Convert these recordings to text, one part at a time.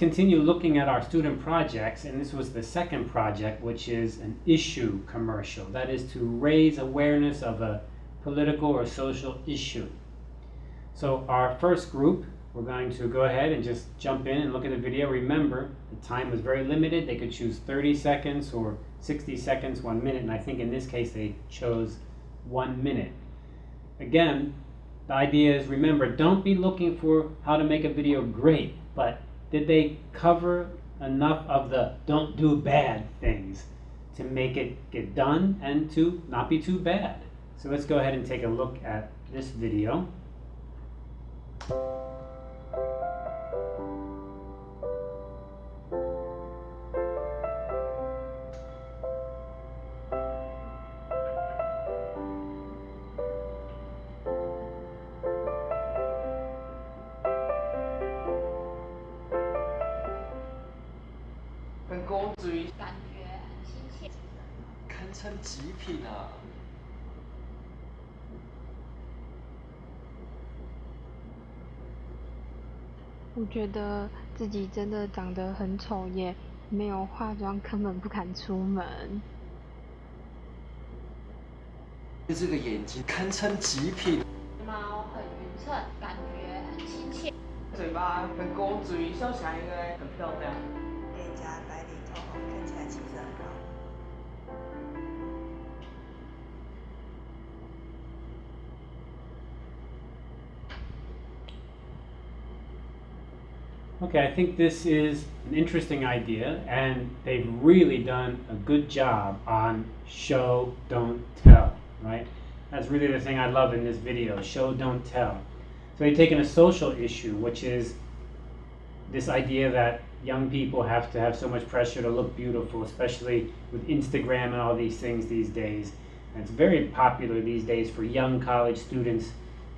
continue looking at our student projects, and this was the second project, which is an issue commercial. That is to raise awareness of a political or social issue. So our first group, we're going to go ahead and just jump in and look at the video. Remember, the time was very limited. They could choose 30 seconds or 60 seconds, one minute, and I think in this case they chose one minute. Again, the idea is remember, don't be looking for how to make a video great, but did they cover enough of the don't do bad things to make it get done and to not be too bad? So let's go ahead and take a look at this video. 称极品啊！我觉得自己真的长得很丑，也没有化妆，根本不敢出门。这个眼睛堪称极品。猫很匀称，感觉很亲切。嘴巴很勾嘴，笑起来应该很漂亮。Okay, I think this is an interesting idea, and they've really done a good job on show, don't tell, right? That's really the thing I love in this video, show, don't tell. So they've taken a social issue, which is this idea that young people have to have so much pressure to look beautiful, especially with Instagram and all these things these days. And it's very popular these days for young college students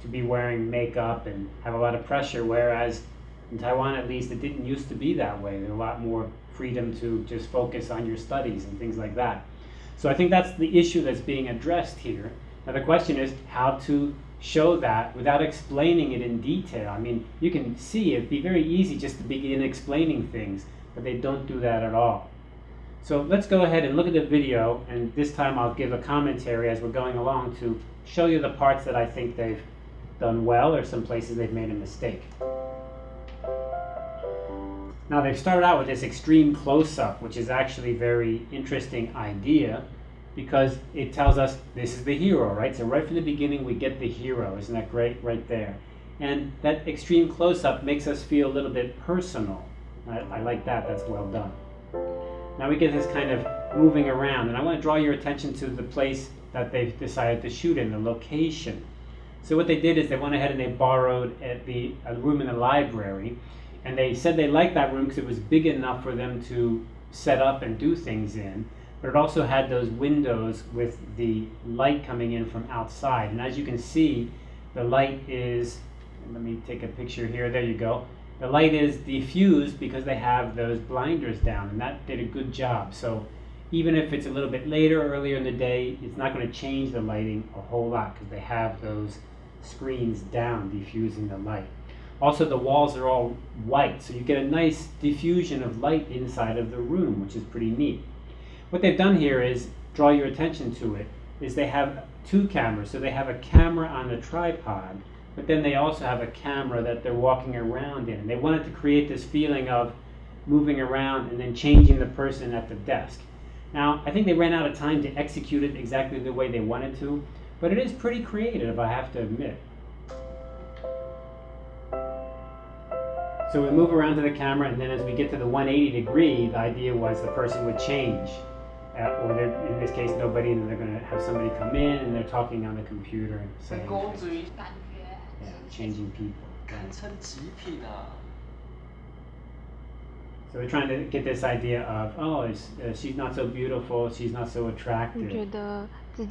to be wearing makeup and have a lot of pressure, whereas in Taiwan, at least, it didn't used to be that way. There's a lot more freedom to just focus on your studies and things like that. So I think that's the issue that's being addressed here. Now the question is how to show that without explaining it in detail. I mean, you can see it'd be very easy just to begin explaining things, but they don't do that at all. So let's go ahead and look at the video, and this time I'll give a commentary as we're going along to show you the parts that I think they've done well or some places they've made a mistake. Now they've started out with this extreme close-up, which is actually a very interesting idea because it tells us this is the hero, right? So right from the beginning we get the hero. Isn't that great right there? And that extreme close-up makes us feel a little bit personal. I, I like that, that's well done. Now we get this kind of moving around, and I want to draw your attention to the place that they've decided to shoot in, the location. So what they did is they went ahead and they borrowed at the a room in the library, and they said they liked that room because it was big enough for them to set up and do things in. But it also had those windows with the light coming in from outside. And as you can see, the light is, let me take a picture here, there you go. The light is diffused because they have those blinders down, and that did a good job. So even if it's a little bit later, earlier in the day, it's not going to change the lighting a whole lot because they have those screens down diffusing the light. Also, the walls are all white, so you get a nice diffusion of light inside of the room, which is pretty neat. What they've done here is draw your attention to it, is they have two cameras. So they have a camera on the tripod, but then they also have a camera that they're walking around in. They wanted to create this feeling of moving around and then changing the person at the desk. Now, I think they ran out of time to execute it exactly the way they wanted to, but it is pretty creative, I have to admit. So we move around to the camera, and then as we get to the 180 degree, the idea was the person would change. Uh, or in this case, nobody, and they're going to have somebody come in, and they're talking on the computer and saying, yeah, changing people. So we're trying to get this idea of, oh, uh, she's not so beautiful, she's not so attractive.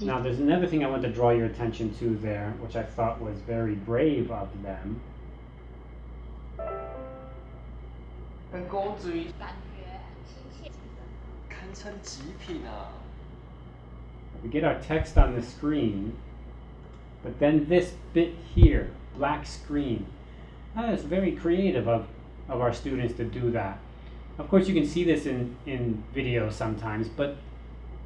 Now, there's another thing I want to draw your attention to there, which I thought was very brave of them. 很勾嘴，感觉很亲切，堪称极品啊。We get our text on the screen, but then this bit here, black screen, that is very creative of, of our students to do that. Of course, you can see this in, in video sometimes, but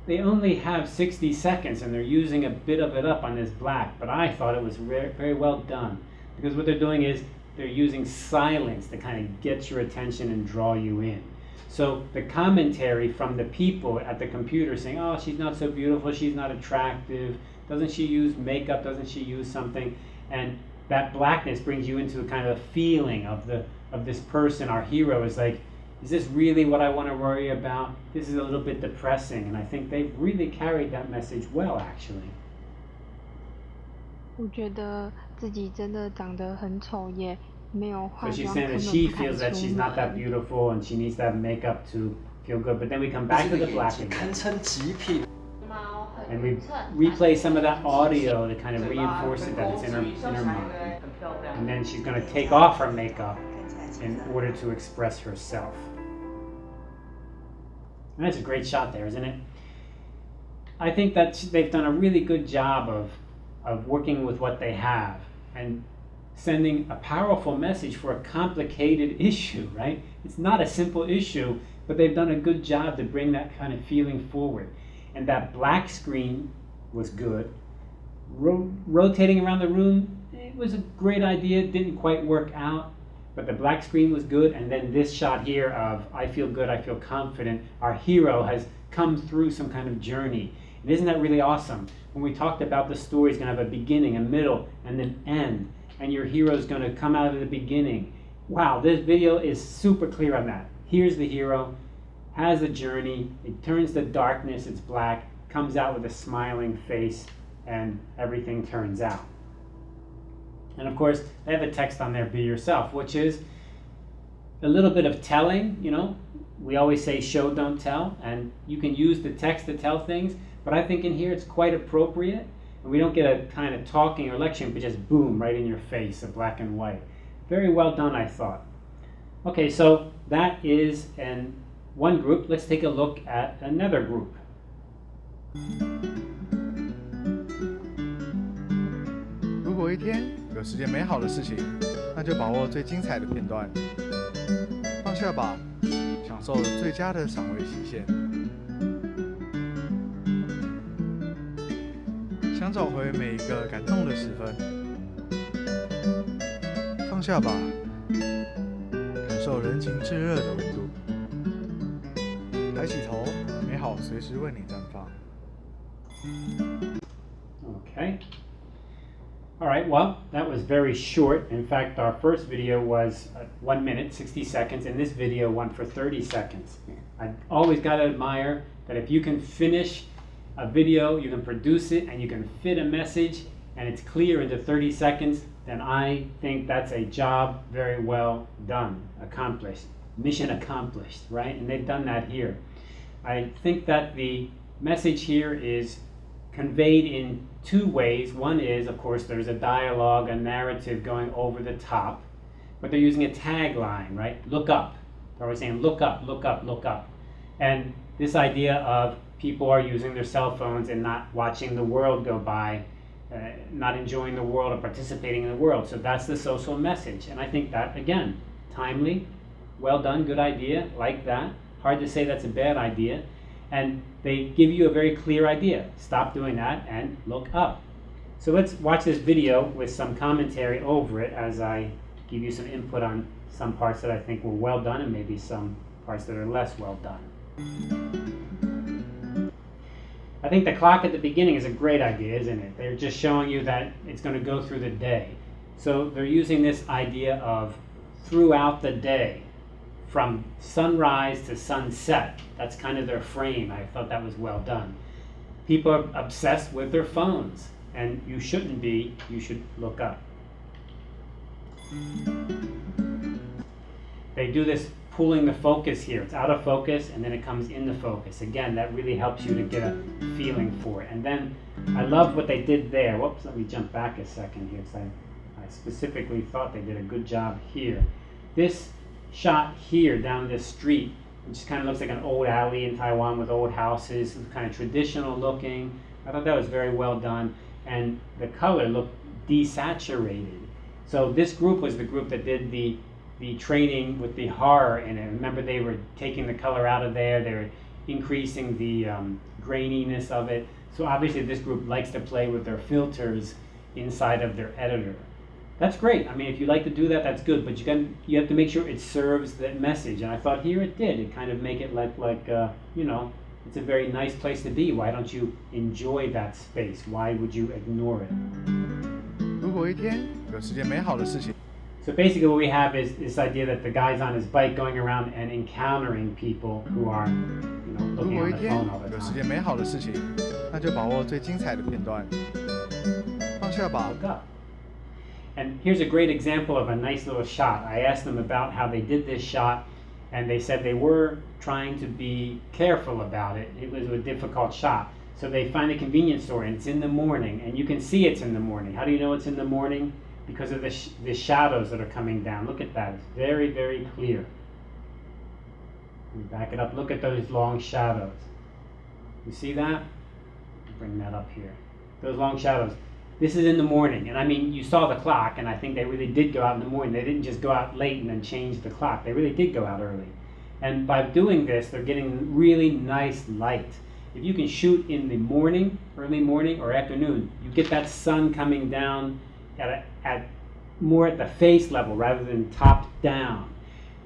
they only have 60 seconds and they're using a bit of it up on this black, but I thought it was very, very well done because what they're doing is they're using silence to kind of get your attention and draw you in. So the commentary from the people at the computer saying, oh, she's not so beautiful, she's not attractive, doesn't she use makeup, doesn't she use something? And that blackness brings you into a kind of a feeling of the of this person, our hero, is like, is this really what I want to worry about? This is a little bit depressing, and I think they've really carried that message well, actually. 我觉得自己真的长得很丑，也没有化 So she's 妆， saying 根 that 本 she 不敢 feels that 出 she's not that 门。 beautiful and she needs to have makeup to feel good. But then we come back to 这 the 个 black 眼睛 again. 堪称极品。猫很 And we 匀称， replay some of that audio to kind of 嘴巴 reinforce 跟 it that 公 it's in 主 her, 一 in 笑 her 起来 mind. 很漂亮 And。then she's going to take off her makeup 看起来气 in 色很 order 好 to express herself. And that's a great shot there, isn't it? I think that they've done a really good job of, of working with what they have and sending a powerful message for a complicated issue, right? It's not a simple issue, but they've done a good job to bring that kind of feeling forward. And that black screen was good. Ro- rotating around the room, it was a great idea, it didn't quite work out. But the black screen was good, and then this shot here of I feel good, I feel confident. Our hero has come through some kind of journey. And isn't that really awesome? When we talked about the story, is going to have a beginning, a middle, and an end. And your hero is going to come out of the beginning. Wow, this video is super clear on that. Here's the hero, has a journey, it turns the darkness, it's black, comes out with a smiling face, and everything turns out. And of course, they have a text on there, be yourself, which is a little bit of telling, you know. We always say show, don't tell, and you can use the text to tell things, but I think in here it's quite appropriate. And we don't get a kind of talking or lecturing, but just boom, right in your face, a black and white. Very well done, I thought. Okay, so that is an one group. Let's take a look at another group. 想找回每一个感动的时分，放下吧，感受人情炙热的温度。抬起头，美好随时为你绽放。 Okay. All right, well, that was very short. In fact, our first video was uh, one minute, 60 seconds, and this video went for 30 seconds. I always got to admire that if you can finish a video, you can produce it, and you can fit a message, and it's clear into 30 seconds, then I think that's a job very well done, accomplished, mission accomplished, right? And they've done that here. I think that the message here is conveyed in two ways. One is, of course, there's a dialogue, a narrative going over the top, but they're using a tagline, right? Look up. They're always saying, look up, look up, look up. And this idea of people are using their cell phones and not watching the world go by, uh, not enjoying the world or participating in the world. So that's the social message. And I think that, again, timely, well done, good idea, like that. Hard to say that's a bad idea and they give you a very clear idea. Stop doing that and look up. So let's watch this video with some commentary over it as I give you some input on some parts that I think were well done and maybe some parts that are less well done. I think the clock at the beginning is a great idea, isn't it? They're just showing you that it's going to go through the day. So they're using this idea of throughout the day from sunrise to sunset. That's kind of their frame. I thought that was well done. People are obsessed with their phones, and you shouldn't be. You should look up. They do this pulling the focus here. It's out of focus and then it comes into focus. Again, that really helps you to get a feeling for it. And then I love what they did there. Whoops, let me jump back a second here because I, I specifically thought they did a good job here. This shot here down this street, which kind of looks like an old alley in Taiwan with old houses, kind of traditional looking. I thought that was very well done. And the color looked desaturated. So this group was the group that did the the training with the horror in it. Remember, they were taking the color out of there, they were increasing the um, graininess of it. So obviously, this group likes to play with their filters inside of their editor. That's great. I mean, if you like to do that, that's good. But you can you have to make sure it serves that message. And I thought here it did. It kind of make it like like uh, you know, it's a very nice place to be. Why don't you enjoy that space? Why would you ignore it? 如果一天有十件美好的事情， So basically, what we have is this idea that the guy's on his bike going around and encountering people who are, you know, 如 looking 果 on 一 the 天 phone all the 有十 time. 件美好的事情，那就把握最精彩的片段，放下吧。 Look up. And here's a great example of a nice little shot. I asked them about how they did this shot, and they said they were trying to be careful about it. It was a difficult shot. So they find a convenience store, and it's in the morning, and you can see it's in the morning. How do you know it's in the morning? Because of the, sh- the shadows that are coming down. Look at that. It's very, very clear. Back it up. Look at those long shadows. You see that? Bring that up here. Those long shadows. This is in the morning, and I mean, you saw the clock, and I think they really did go out in the morning. They didn't just go out late and then change the clock. They really did go out early. And by doing this, they're getting really nice light. If you can shoot in the morning, early morning, or afternoon, you get that sun coming down at, a, at more at the face level rather than top down.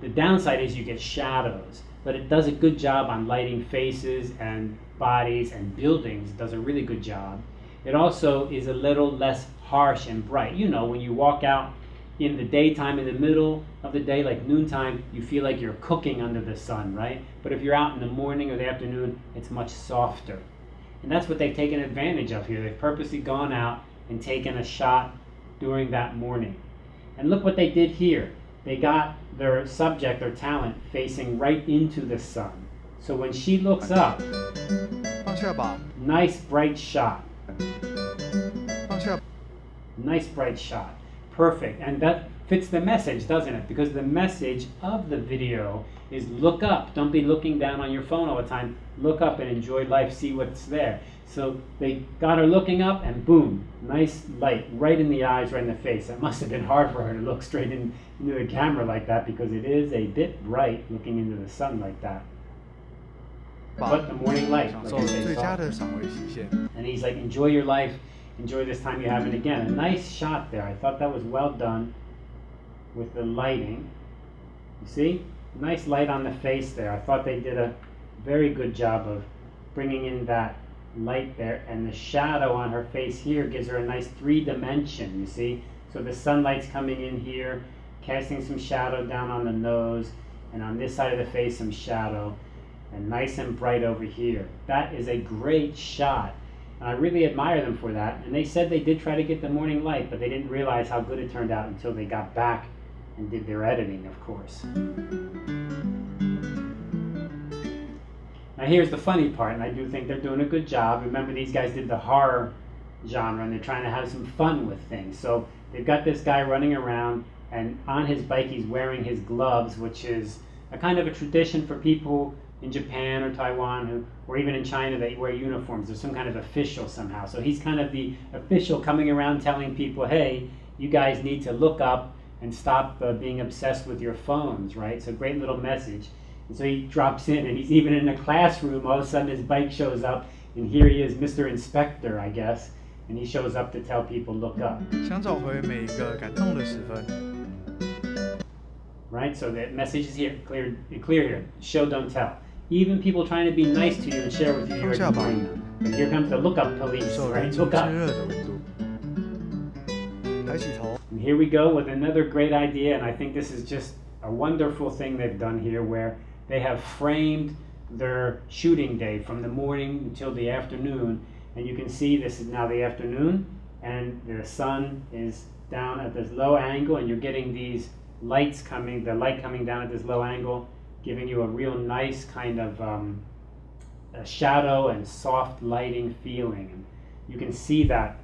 The downside is you get shadows, but it does a good job on lighting faces and bodies and buildings. It does a really good job. It also is a little less harsh and bright. You know, when you walk out in the daytime, in the middle of the day, like noontime, you feel like you're cooking under the sun, right? But if you're out in the morning or the afternoon, it's much softer. And that's what they've taken advantage of here. They've purposely gone out and taken a shot during that morning. And look what they did here. They got their subject, their talent, facing right into the sun. So when she looks up, nice bright shot. Nice bright shot. Perfect. And that fits the message, doesn't it? Because the message of the video is look up. Don't be looking down on your phone all the time. Look up and enjoy life. See what's there. So they got her looking up, and boom, nice light right in the eyes, right in the face. It must have been hard for her to look straight in, into the camera like that because it is a bit bright looking into the sun like that. But the morning light. And he's like, enjoy your life. Enjoy this time you have. And again, a nice shot there. I thought that was well done with the lighting. You see? Nice light on the face there. I thought they did a very good job of bringing in that light there. And the shadow on her face here gives her a nice three dimension, you see? So the sunlight's coming in here, casting some shadow down on the nose, and on this side of the face, some shadow and nice and bright over here. That is a great shot. And I really admire them for that. And they said they did try to get the morning light, but they didn't realize how good it turned out until they got back and did their editing, of course. Now here's the funny part, and I do think they're doing a good job. Remember, these guys did the horror genre, and they're trying to have some fun with things. So they've got this guy running around, and on his bike he's wearing his gloves, which is a kind of a tradition for people in Japan or Taiwan who, or even in China, they wear uniforms. There's some kind of official somehow. So he's kind of the official coming around telling people, hey, you guys need to look up and stop uh, being obsessed with your phones, right? So great little message. And so he drops in, and he's even in a classroom. All of a sudden, his bike shows up, and here he is, Mr. Inspector, I guess, and he shows up to tell people, look up. Right, so that message is here, clear, clear here. Show, don't tell. Even people trying to be nice to you and share with you, you're ignoring them. And here comes the look up police, right? Look up. And here we go with another great idea, and I think this is just a wonderful thing they've done here where they have framed their shooting day from the morning until the afternoon. And you can see this is now the afternoon, and the sun is down at this low angle, and you're getting these lights coming, the light coming down at this low angle, giving you a real nice kind of um, shadow and soft lighting feeling. And you can see that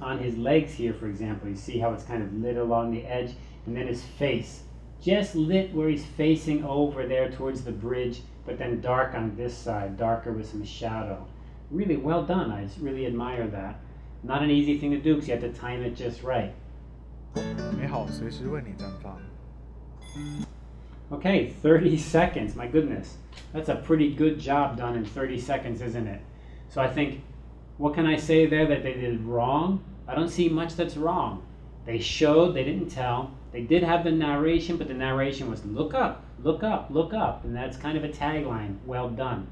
on his legs here, for example. You see how it's kind of lit along the edge, and then his face, just lit where he's facing over there towards the bridge, but then dark on this side, darker with some shadow. Really well done. I just really admire that. Not an easy thing to do because you have to time it just right. 美好随时为你绽放。 Okay, 30 seconds. My goodness. That's a pretty good job done in 30 seconds, isn't it? So I think, what can I say there that they did wrong? I don't see much that's wrong. They showed, they didn't tell. They did have the narration, but the narration was look up, look up, look up. And that's kind of a tagline. Well done.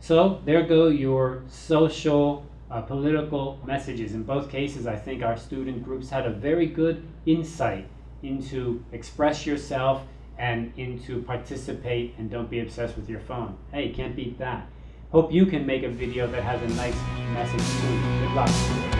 So there go your social, uh, political messages. In both cases, I think our student groups had a very good insight into express yourself and into participate and don't be obsessed with your phone. Hey, can't beat that. Hope you can make a video that has a nice message too. Good luck.